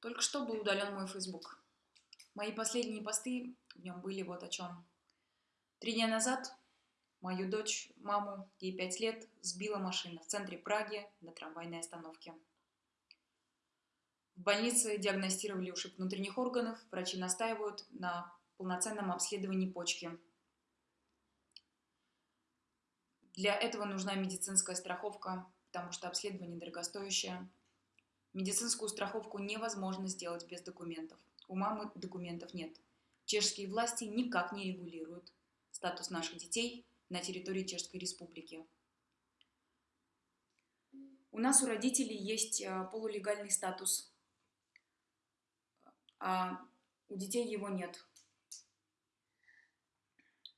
Только что был удален мой Facebook. Мои последние посты в нем были вот о чем. Три дня назад мою дочь, маму, ей пять лет, сбила машина в центре Праги на трамвайной остановке. В больнице диагностировали ушиб внутренних органов, врачи настаивают на полноценном обследовании почки. Для этого нужна медицинская страховка, потому что обследование дорогостоящее. Медицинскую страховку невозможно сделать без документов. У мамы документов нет. Чешские власти никак не регулируют статус наших детей на территории Чешской Республики. У нас у родителей есть э, полулегальный статус, а у детей его нет.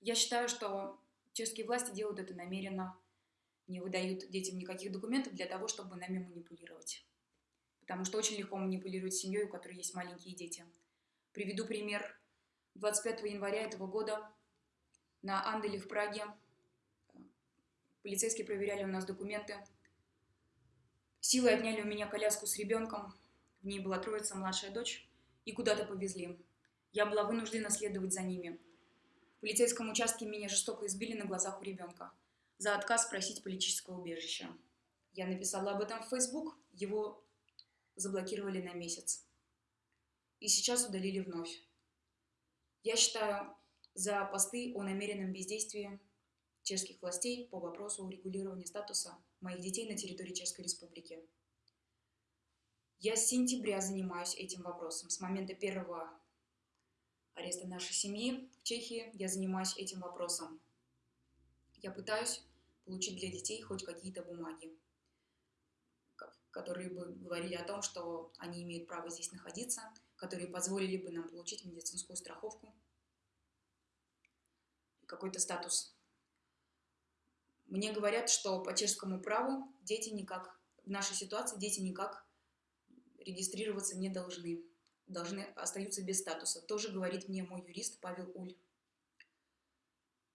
Я считаю, что чешские власти делают это намеренно, не выдают детям никаких документов для того, чтобы нами манипулировать потому что очень легко манипулировать семьей, у которой есть маленькие дети. Приведу пример. 25 января этого года на Анделе в Праге э, полицейские проверяли у нас документы. Силой отняли у меня коляску с ребенком, в ней была троица, младшая дочь, и куда-то повезли. Я была вынуждена следовать за ними. В полицейском участке меня жестоко избили на глазах у ребенка за отказ просить политического убежища. Я написала об этом в Facebook, его заблокировали на месяц. И сейчас удалили вновь. Я считаю за посты о намеренном бездействии чешских властей по вопросу урегулирования статуса моих детей на территории Чешской Республики. Я с сентября занимаюсь этим вопросом. С момента первого ареста нашей семьи в Чехии я занимаюсь этим вопросом. Я пытаюсь получить для детей хоть какие-то бумаги которые бы говорили о том, что они имеют право здесь находиться, которые позволили бы нам получить медицинскую страховку какой-то статус. Мне говорят, что по чешскому праву дети никак, в нашей ситуации дети никак регистрироваться не должны, должны остаются без статуса. Тоже говорит мне мой юрист Павел Уль.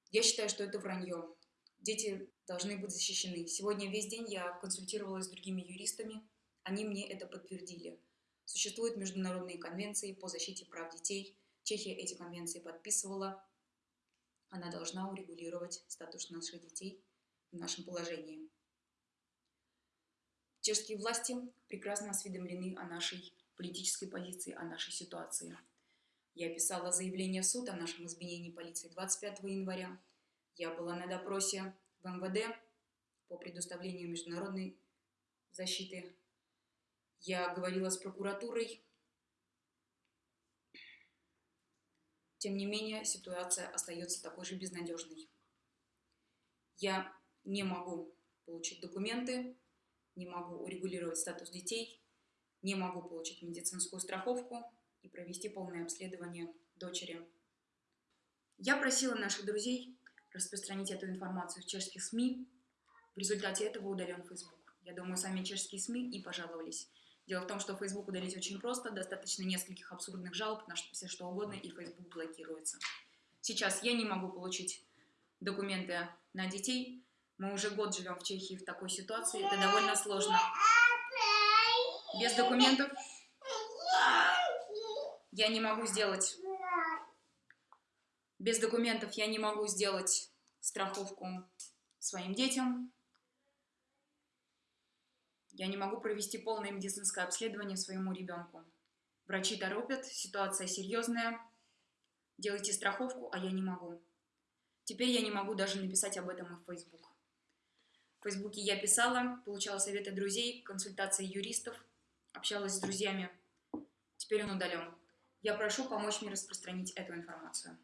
Я считаю, что это вранье. Дети должны быть защищены. Сегодня весь день я консультировалась с другими юристами, они мне это подтвердили. Существуют международные конвенции по защите прав детей. Чехия эти конвенции подписывала. Она должна урегулировать статус наших детей в нашем положении. Чешские власти прекрасно осведомлены о нашей политической позиции, о нашей ситуации. Я писала заявление в суд о нашем изменении полиции 25 января. Я была на допросе в МВД по предоставлению международной защиты. Я говорила с прокуратурой. Тем не менее, ситуация остается такой же безнадежной. Я не могу получить документы, не могу урегулировать статус детей, не могу получить медицинскую страховку и провести полное обследование дочери. Я просила наших друзей распространить эту информацию в чешских СМИ. В результате этого удален Facebook. Я думаю, сами чешские СМИ и пожаловались. Дело в том, что Facebook удалить очень просто, достаточно нескольких абсурдных жалоб на все что угодно, и Facebook блокируется. Сейчас я не могу получить документы на детей. Мы уже год живем в Чехии в такой ситуации, это довольно сложно. Без документов я не могу сделать без документов я не могу сделать страховку своим детям. Я не могу провести полное медицинское обследование своему ребенку. Врачи торопят, ситуация серьезная. Делайте страховку, а я не могу. Теперь я не могу даже написать об этом в Facebook. В Фейсбуке я писала, получала советы друзей, консультации юристов, общалась с друзьями. Теперь он удален. Я прошу помочь мне распространить эту информацию.